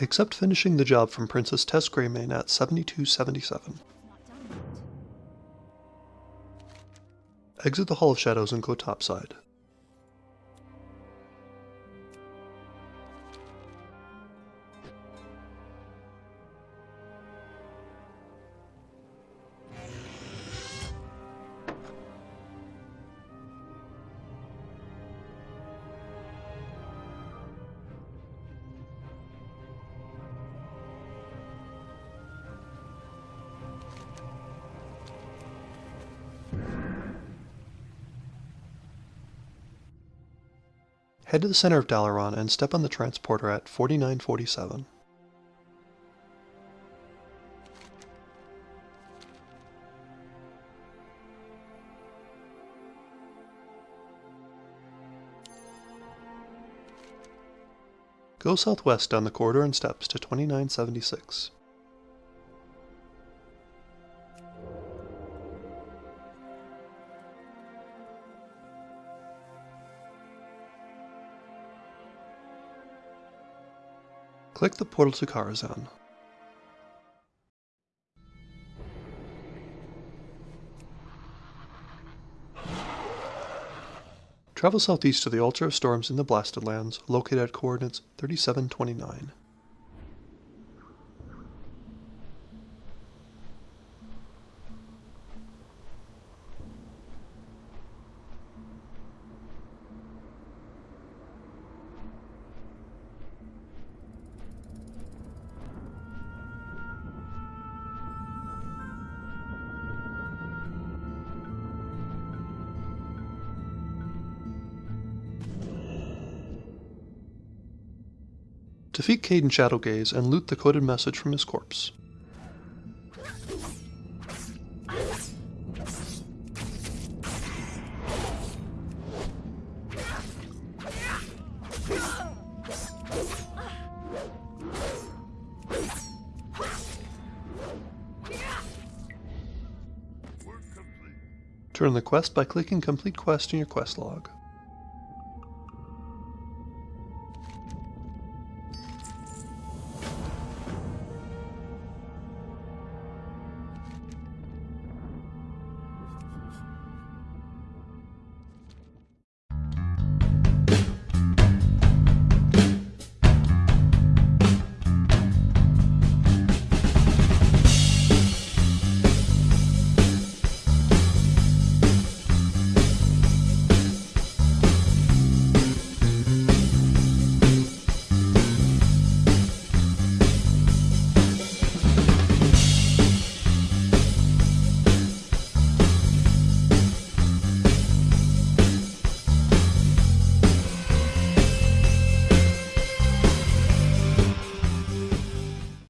Accept finishing the job from Princess Tess Greymane at 7277. Exit the Hall of Shadows and go topside. Head to the center of Dalaran and step on the transporter at 4947. Go southwest down the corridor and steps to 2976. Click the portal to Karazhan. Travel southeast to the Altar of Storms in the Blasted Lands, located at coordinates 3729. Defeat Cayden Shadowgaze and loot the coded message from his corpse. Turn the quest by clicking Complete Quest in your quest log.